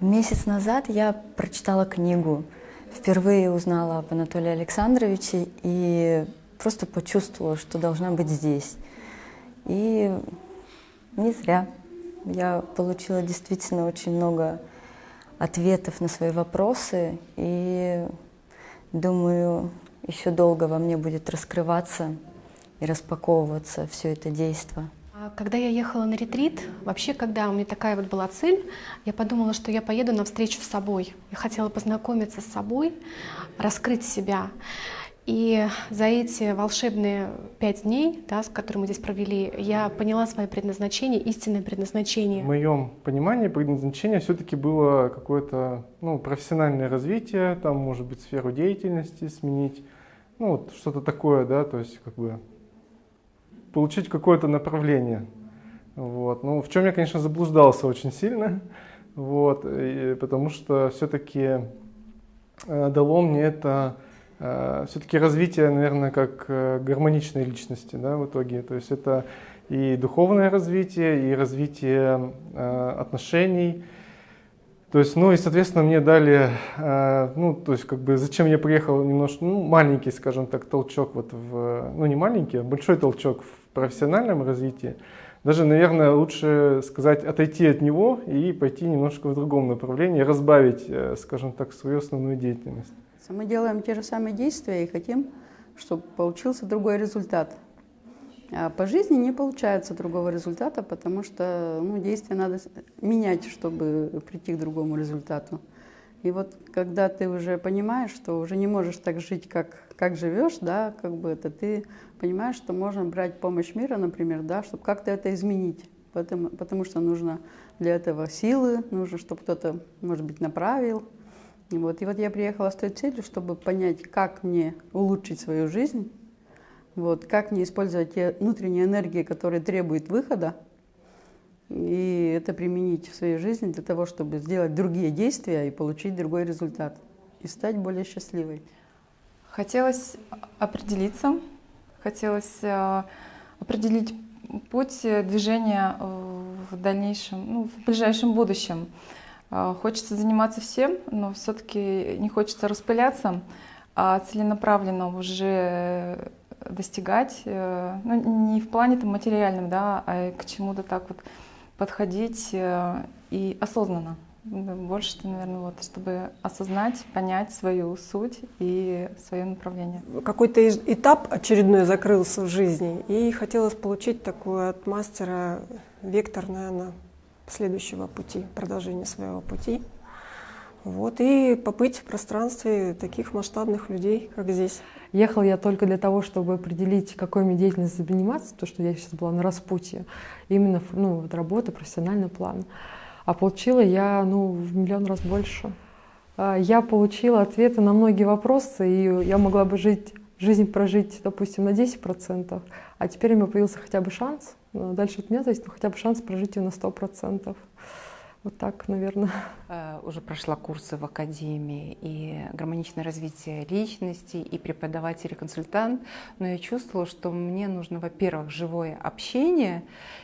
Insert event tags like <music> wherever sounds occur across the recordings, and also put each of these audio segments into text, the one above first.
Месяц назад я прочитала книгу, впервые узнала об Анатолии Александровиче и просто почувствовала, что должна быть здесь. И не зря. Я получила действительно очень много ответов на свои вопросы, и думаю, еще долго во мне будет раскрываться и распаковываться все это действие. Когда я ехала на ретрит, вообще, когда у меня такая вот была цель, я подумала, что я поеду на встречу с собой. Я хотела познакомиться с собой, раскрыть себя. И за эти волшебные пять дней, да, с которыми мы здесь провели, я поняла свое предназначение, истинное предназначение. В моем понимании предназначение все-таки было какое-то ну, профессиональное развитие, там, может быть, сферу деятельности сменить, ну, вот что-то такое, да, то есть как бы получить какое-то направление. Вот. Ну, в чем я, конечно, заблуждался очень сильно, вот, и, потому что все-таки э, дало мне это э, все-таки развитие, наверное, как э, гармоничной личности да, в итоге. То есть это и духовное развитие, и развитие э, отношений, то есть, ну и, соответственно, мне дали, э, ну, то есть, как бы, зачем я приехал немножко, ну, маленький, скажем так, толчок вот в, ну, не маленький, а большой толчок в профессиональном развитии. Даже, наверное, лучше сказать, отойти от него и пойти немножко в другом направлении, разбавить, э, скажем так, свою основную деятельность. Мы делаем те же самые действия и хотим, чтобы получился другой результат. А по жизни не получается другого результата, потому что ну, действия надо менять, чтобы прийти к другому результату. И вот когда ты уже понимаешь, что уже не можешь так жить, как, как живешь, да, как бы это, ты понимаешь, что можно брать помощь мира, например, да, чтобы как-то это изменить. Потому, потому что нужно для этого силы, нужно, чтобы кто-то, может быть, направил. И вот, и вот я приехала с той целью, чтобы понять, как мне улучшить свою жизнь, вот, как не использовать те внутренние энергии, которые требуют выхода, и это применить в своей жизни для того, чтобы сделать другие действия и получить другой результат, и стать более счастливой. Хотелось определиться, хотелось э, определить путь движения э, в дальнейшем, ну, в ближайшем будущем. Э, хочется заниматься всем, но все-таки не хочется распыляться, а целенаправленно уже достигать, э, ну, не в плане там, материальном, да, а к чему-то так вот подходить э, и осознанно. Больше, наверное, вот, чтобы осознать, понять свою суть и свое направление. Какой-то этап очередной закрылся в жизни, и хотелось получить такой от мастера вектор, наверное, следующего пути, продолжения своего пути. Вот, и побыть в пространстве таких масштабных людей, как здесь. Ехал я только для того, чтобы определить, какой мне деятельностью заниматься, то, что я сейчас была на распутье, именно ну, вот работа, профессиональный план. А получила я ну, в миллион раз больше. А, я получила ответы на многие вопросы, и я могла бы жить, жизнь прожить, допустим, на 10%, а теперь у меня появился хотя бы шанс, дальше от меня зависит, но хотя бы шанс прожить ее на 100%. Вот так, наверное. Уже прошла курсы в академии и гармоничное развитие личности, и преподаватель, и консультант, но я чувствовала, что мне нужно, во-первых, живое общение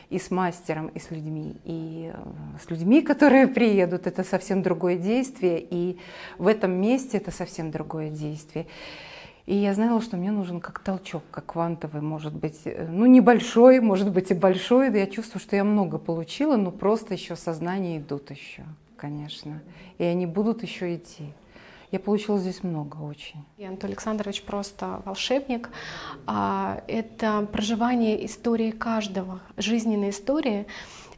и с мастером, и с людьми, и э, с людьми, которые <laughs> приедут, это совсем другое действие, и в этом месте это совсем другое действие. И я знала, что мне нужен как толчок, как квантовый, может быть, э, ну небольшой, может быть и большой. Я чувствую, что я много получила, но просто еще сознания идут еще, конечно. И они будут еще идти. Я получила здесь много очень. И Анатолий Александрович просто волшебник. А, это проживание истории каждого, жизненной истории.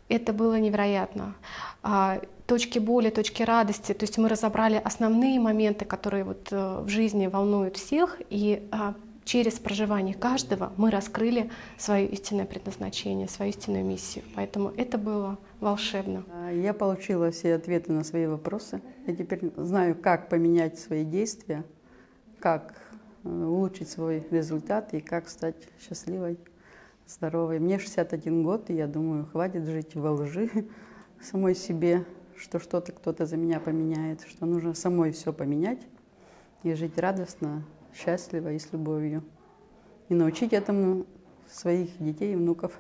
Это было невероятно. А, точки боли, точки радости. То есть мы разобрали основные моменты, которые вот э, в жизни волнуют всех, и а, через проживание каждого мы раскрыли свое истинное предназначение, свою истинную миссию. Поэтому это было волшебно. А, я получила все ответы на свои вопросы. Я теперь знаю, как поменять свои действия, как э, улучшить свой результат и как стать счастливой, здоровой. Мне 61 год, и я думаю, хватит жить во лжи <laughs> самой себе, что что-то кто-то за меня поменяет, что нужно самой все поменять и жить радостно, счастливо и с любовью. И научить этому своих детей и внуков.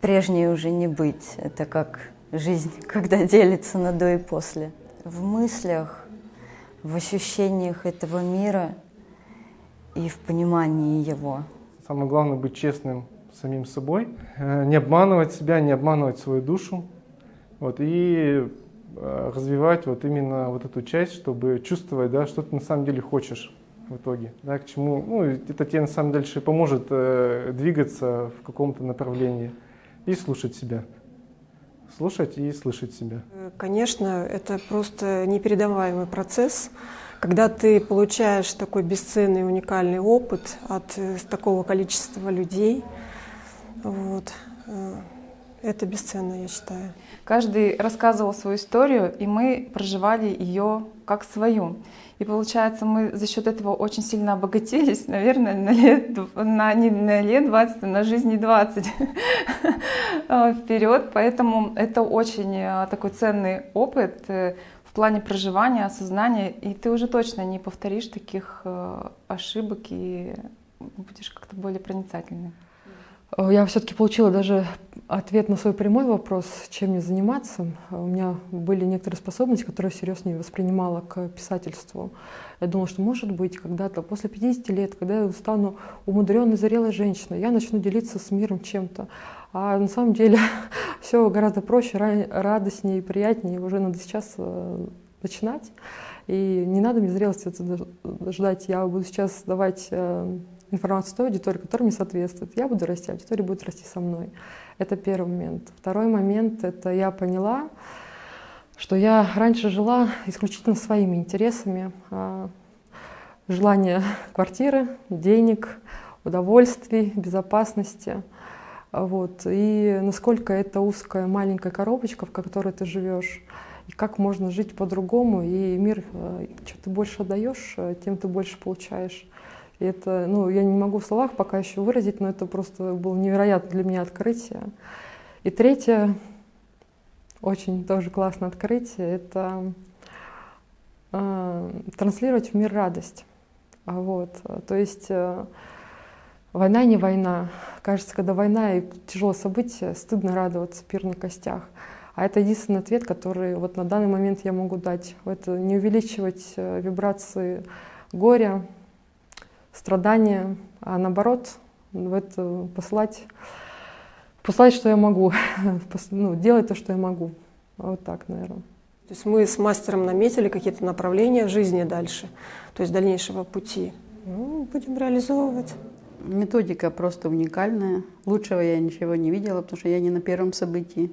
Прежней уже не быть. Это как жизнь, <laughs> когда делится на до и после. В мыслях, в ощущениях этого мира и в понимании его. Самое главное быть честным самим собой, э, не обманывать себя, не обманывать свою душу, вот, и э, развивать вот именно вот эту часть, чтобы чувствовать, да, что ты на самом деле хочешь в итоге, да, к чему, ну, это тебе на самом деле поможет э, двигаться в каком-то направлении и слушать себя. Слушать и слышать себя. Конечно, это просто непередаваемый процесс, когда ты получаешь такой бесценный, уникальный опыт от э, такого количества людей. Вот. Э, это бесценно, я считаю. Каждый рассказывал свою историю, и мы проживали ее как свою. И получается, мы за счет этого очень сильно обогатились, наверное, на лет, на, не на лет 20, а на жизни 20 <laughs> вперед. Поэтому это очень э, такой ценный опыт э, в плане проживания, осознания. И ты уже точно не повторишь таких э, ошибок и будешь как-то более проницательным. Э, я все-таки получила даже ответ на свой прямой вопрос, чем мне заниматься. У меня были некоторые способности, которые я всерьез не воспринимала к писательству. Я думала, что, может быть, когда-то после 50 лет, когда я стану умудренной, зрелой женщиной, я начну делиться с миром чем-то. А на самом деле <laughs> все гораздо проще, радостнее и приятнее. Уже надо сейчас э, начинать. И не надо мне зрелости ждать. Я буду сейчас давать э, информацию той аудитории, которая мне соответствует. Я буду расти, аудитория будет расти со мной. Это первый момент. Второй момент — это я поняла, что я раньше жила исключительно своими интересами. А, желание квартиры, денег, удовольствий, безопасности. Вот. И насколько это узкая маленькая коробочка, в которой ты живешь, и как можно жить по-другому, и мир, э, что ты больше отдаешь, э, тем ты больше получаешь. Это, ну, я не могу в словах пока еще выразить, но это просто было невероятно для меня открытие. И третье, очень тоже классное открытие, это э, транслировать в мир радость. А вот, то есть э, война не война. Кажется, когда война и тяжелое событие, стыдно радоваться пир на костях. А это единственный ответ, который вот на данный момент я могу дать. Это не увеличивать э, вибрации горя, страдания, а наоборот в это послать, послать, что я могу, <laughs> ну, делать то, что я могу. Вот так, наверное. То есть мы с мастером наметили какие-то направления в жизни дальше, то есть дальнейшего пути. Ну, будем реализовывать. Методика просто уникальная. Лучшего я ничего не видела, потому что я не на первом событии.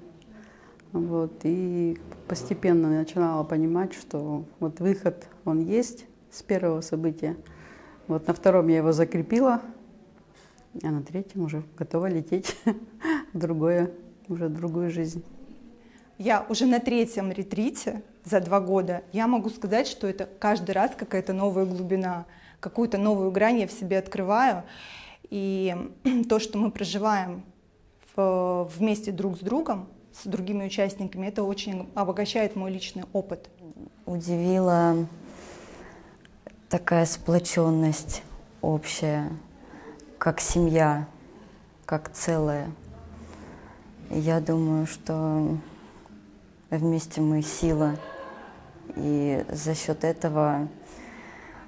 Вот, и постепенно начинала понимать, что вот выход, он есть с первого события. Вот на втором я его закрепила, а на третьем уже готова лететь <laughs> в другое, уже в другую жизнь. Я уже на третьем ретрите за два года, я могу сказать, что это каждый раз какая-то новая глубина, какую-то новую грань я в себе открываю. И <clears throat> то, что мы проживаем в, вместе друг с другом, с другими участниками, это очень обогащает мой личный опыт. Удивила такая сплоченность общая, как семья, как целое. Я думаю, что вместе мы сила, и за счет этого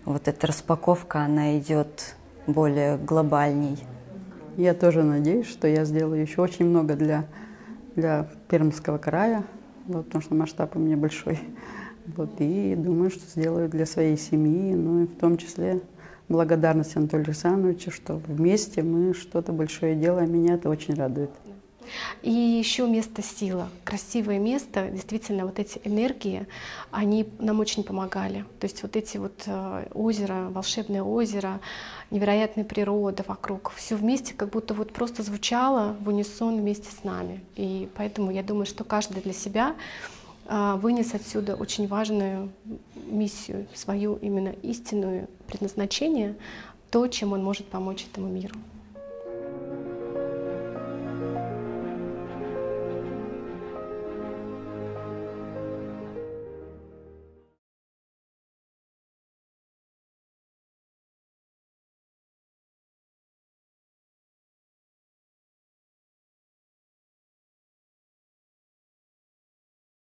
вот эта распаковка, она идет более глобальней. Я тоже надеюсь, что я сделаю еще очень много для, для Пермского края, вот, потому что масштаб у меня большой. Вот, и думаю, что сделаю для своей семьи, ну и в том числе благодарность Анатолию Александровичу, что вместе мы что-то большое делаем. Меня это очень радует. И еще место сила, красивое место, действительно, вот эти энергии, они нам очень помогали. То есть вот эти вот э, озера, волшебное озеро, невероятная природа вокруг, все вместе как будто вот просто звучало в унисон вместе с нами. И поэтому я думаю, что каждый для себя вынес отсюда очень важную миссию, свою именно истинную предназначение, то, чем он может помочь этому миру.